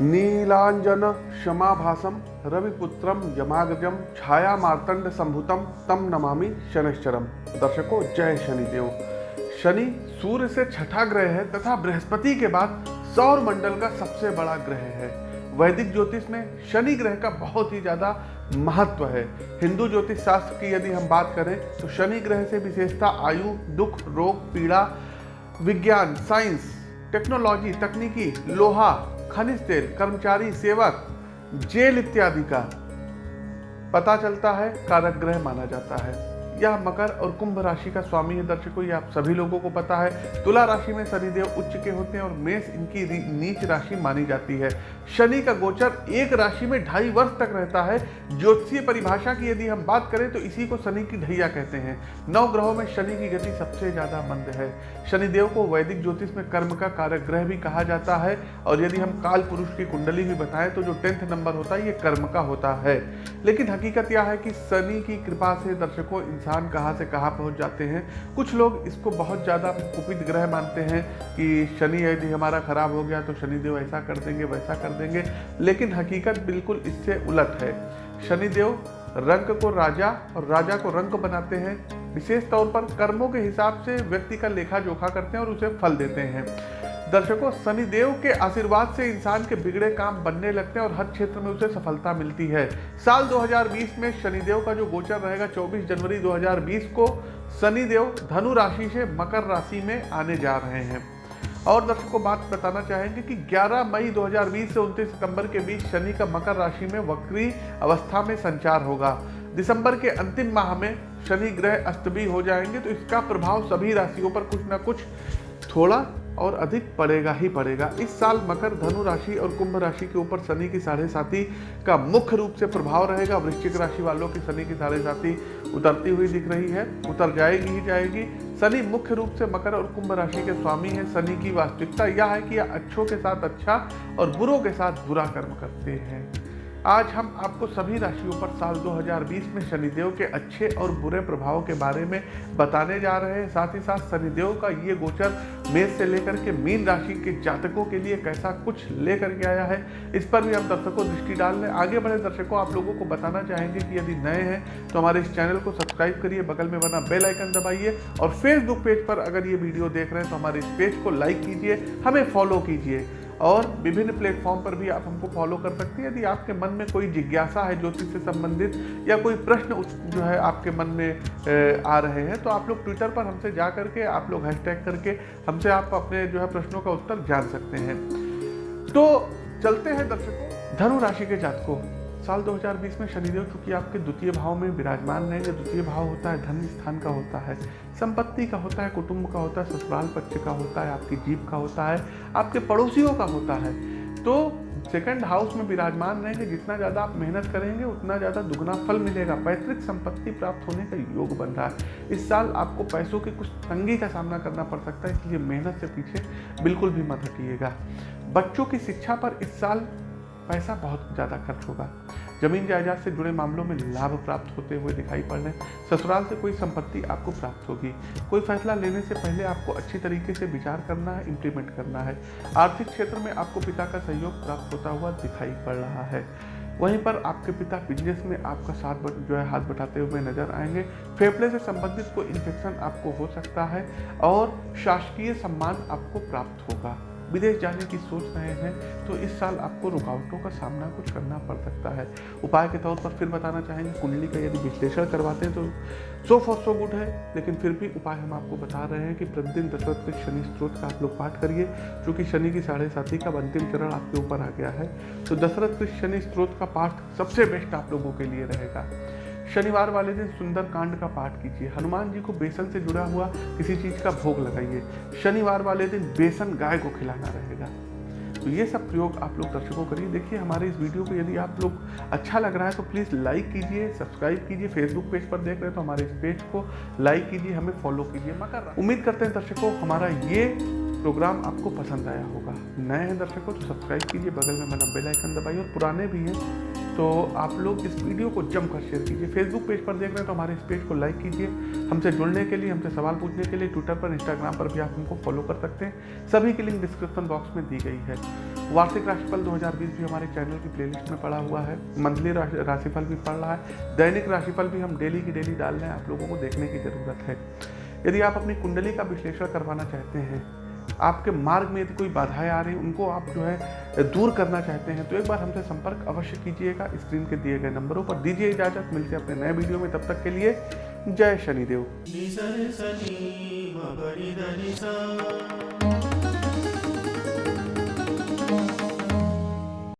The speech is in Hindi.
नीलांजन क्षमाभासम रविपुत्रम यमाग्रजम छाया मार्तंड संभुतम तम नमामि शनिश्चरम दर्शकों, जय शनिदेव। शनि सूर्य से छठा ग्रह है, तथा बृहस्पति के बाद सौर मंडल का सबसे बड़ा ग्रह है। वैदिक ज्योतिष में शनि ग्रह का बहुत ही ज़्यादा महत्व है। हिंदू ज्योतिष शास्त्र की यदि हम बात करें तो शनि ग्रह से विशेषता आयु, दुख, रोग, पीड़ा, विज्ञान, साइंस, टेक्नोलॉजी, तकनीकी, लोहा खनिज तेल, कर्मचारी, सेवक, जेल इत्यादि का पता चलता है, कारक ग्रह माना जाता है। यह मकर और कुंभ राशि का स्वामी है, दर्शकों आप सभी लोगों को पता है। तुला राशि में शनिदेव उच्च के होते हैं और मेष इनकी नीच राशि मानी जाती है। शनि का गोचर एक राशि में ढाई वर्ष तक रहता है। ज्योतिषीय परिभाषा की यदि हम बात करें तो इसी को शनि की ढैया कहते हैं। नौ ग्रहों में शनि की गति सबसे ज़्यादा मंद है। शनिदेव को वैदिक ज्योतिष में कर्म का कारक ग्रह भी कहा जाता है और यदि हम काल पुरुष की कुंडली भी बताएँ तो जो टेंथ नंबर होता है, ये कर्म का होता है। लेकिन हकीकत यह है कि शनि की कृपा से, दर्शकों, इंसान कहाँ से कहाँ पहुँच जाते हैं। कुछ लोग इसको बहुत ज़्यादा कुपित ग्रह मानते हैं कि शनि यदि हमारा खराब हो गया तो शनिदेव ऐसा कर देंगे, वैसा कर देंगे, लेकिन हकीकत बिल्कुल इससे उलट है। शनिदेव रंग को राजा और राजा को रंग बनाते हैं। विशेष तौर पर कर्मों के हिसाब से व्यक्ति का लेखा जोखा करते हैं और उसे फल देते हैं। दर्शकों, शनिदेव के आशीर्वाद से इंसान के बिगड़े काम बनने लगते हैं और हर क्षेत्र में उसे सफलता मिलती है। साल 2020 में शनिदेव का जो गोचर रहेगा 24 जनवरी 2020 को शनिदेव धनु राशि से मकर राशि में आने जा रहे हैं। और दर्शकों, बात बताना चाहेंगे कि 11 मई 2020 से 29 सितंबर के बीच शनि का मकर राशि में वक्री अवस्था में संचार होगा। दिसंबर के अंतिम माह में शनि ग्रह अस्त भी हो जाएँगे तो इसका प्रभाव सभी राशियों पर कुछ ना कुछ थोड़ा और अधिक पड़ेगा ही पड़ेगा। इस साल मकर, धनु राशि और कुंभ राशि के ऊपर शनि की साढ़े साथी का मुख्य रूप से प्रभाव रहेगा। वृश्चिक राशि वालों की शनि की साढ़े साथी उतरती हुई दिख रही है। उतर जाएगी ही जाएगी। शनि मुख्य रूप से मकर और कुंभ राशि के स्वामी है। शनि की वास्तविकता यह है कि यह अच्छों के साथ अच्छा और बुरों के साथ बुरा कर्म करते हैं। आज हम आपको सभी राशियों पर साल 2020 में शनिदेव के अच्छे और बुरे प्रभाव के बारे में बताने जा रहे हैं। साथ ही साथ शनिदेव का ये गोचर मेष से लेकर के मीन राशि के जातकों के लिए कैसा कुछ लेकर के आया है, इस पर भी हम दर्शकों दृष्टि डाल लें आगे बढ़े दर्शकों, आप लोगों को बताना चाहेंगे कि यदि नए हैं तो हमारे इस चैनल को सब्सक्राइब करिए, बगल में बना बेल आइकन दबाइए और फेसबुक पेज पर अगर ये वीडियो देख रहे हैं तो हमारे इस पेज को लाइक कीजिए, हमें फॉलो कीजिए। और विभिन्न प्लेटफॉर्म पर भी आप हमको फॉलो कर सकते हैं। यदि आपके मन में कोई जिज्ञासा है ज्योतिष से संबंधित या कोई प्रश्न उस जो है आपके मन में आ रहे हैं तो आप लोग ट्विटर पर हमसे जा करके, आप लोग हैशटैग करके हमसे आप अपने जो है प्रश्नों का उत्तर जान सकते हैं। तो चलते हैं दर्शकों, धनु राशि के जातकों। साल 2020 में शनिदेव चूँकि आपके द्वितीय भाव में विराजमान रहेंगे द्वितीय भाव होता है, धन स्थान का होता है, संपत्ति का होता है, कुटुंब का होता है, ससुराल पक्ष का होता है, आपकी जीप का होता है, आपके पड़ोसियों का होता है। तो सेकंड हाउस में विराजमान रहेंगे, जितना ज़्यादा आप मेहनत करेंगे, उतना ज़्यादा दुगना फल मिलेगा। पैतृक संपत्ति प्राप्त होने का योग बन रहा है। इस साल आपको पैसों की कुछ तंगी का सामना करना पड़ सकता है, इसलिए मेहनत से पीछे बिल्कुल भी मत हटिएगा। बच्चों की शिक्षा पर इस साल पैसा बहुत ज़्यादा खर्च होगा। ज़मीन जायदाद से जुड़े मामलों में लाभ प्राप्त होते हुए दिखाई पड़ रहे ससुराल से कोई संपत्ति आपको प्राप्त होगी। कोई फैसला लेने से पहले आपको अच्छी तरीके से विचार करना है इम्प्लीमेंट करना है। आर्थिक क्षेत्र में आपको पिता का सहयोग प्राप्त होता हुआ दिखाई पड़ रहा है। वहीं पर आपके पिता बिज़नेस में आपका साथ जो है, हाथ बटाते हुए नज़र आएँगे। फेफड़े से संबंधित कोई इन्फेक्शन आपको हो सकता है और शासकीय सम्मान आपको प्राप्त होगा। विदेश जाने की सोच रहे हैं तो इस साल आपको रुकावटों का सामना कुछ करना पड़ सकता है। उपाय के तौर पर फिर बताना चाहेंगे, कुंडली का यदि विश्लेषण करवाते हैं तो सो फॉर सो गुड है, लेकिन फिर भी उपाय हम आपको बता रहे हैं कि प्रतिदिन दशरथ के शनि स्त्रोत का आप लोग पाठ करिए क्योंकि शनि की साढ़े साथी का अंतिम चरण आपके ऊपर आ गया है। तो दशरथ के शनि स्त्रोत का पाठ सबसे बेस्ट आप लोगों के लिए रहेगा। शनिवार वाले दिन सुंदर कांड का पाठ कीजिए। हनुमान जी को बेसन से जुड़ा हुआ किसी चीज़ का भोग लगाइए। शनिवार वाले दिन बेसन गाय को खिलाना रहेगा। तो ये सब प्रयोग आप लोग दर्शकों करिए। देखिए, हमारे इस वीडियो को यदि आप लोग अच्छा लग रहा है तो प्लीज़ लाइक कीजिए, सब्सक्राइब कीजिए। फेसबुक पेज पर देख रहे हैं तो हमारे इस पेज को लाइक कीजिए, हमें फॉलो कीजिए। मकर उम्मीद करते हैं दर्शकों, हमारा ये प्रोग्राम आपको पसंद आया होगा। नए हैं दर्शकों तो सब्सक्राइब कीजिए। बगल में बना बेल आइकन दबाइए और पुराने भी हैं तो आप लोग इस वीडियो को जमकर शेयर कीजिए। फेसबुक पेज पर देख रहे हैं तो हमारे इस पेज को लाइक कीजिए। हमसे जुड़ने के लिए, हमसे सवाल पूछने के लिए ट्विटर पर इंस्टाग्राम पर भी आप हमको फॉलो कर सकते हैं। सभी की लिंक डिस्क्रिप्शन बॉक्स में दी गई है। वार्षिक राशिफल 2020 भी हमारे चैनल की प्लेलिस्ट में पड़ा हुआ है। मंथली राशिफल भी पड़ रहा है। दैनिक राशिफल भी हम डेली की डेली डाल रहे हैं। आप लोगों को देखने की ज़रूरत है। यदि आप अपनी कुंडली का विश्लेषण करवाना चाहते हैं आपके मार्ग में यदि कोई बाधाएँ आ रही उनको आप जो है दूर करना चाहते हैं तो एक बार हमसे संपर्क अवश्य कीजिएगा स्क्रीन के दिए गए नंबरों पर। दीजिए इजाज़त, मिलते हैं अपने नए वीडियो में, तब तक के लिए जय शनिदेव।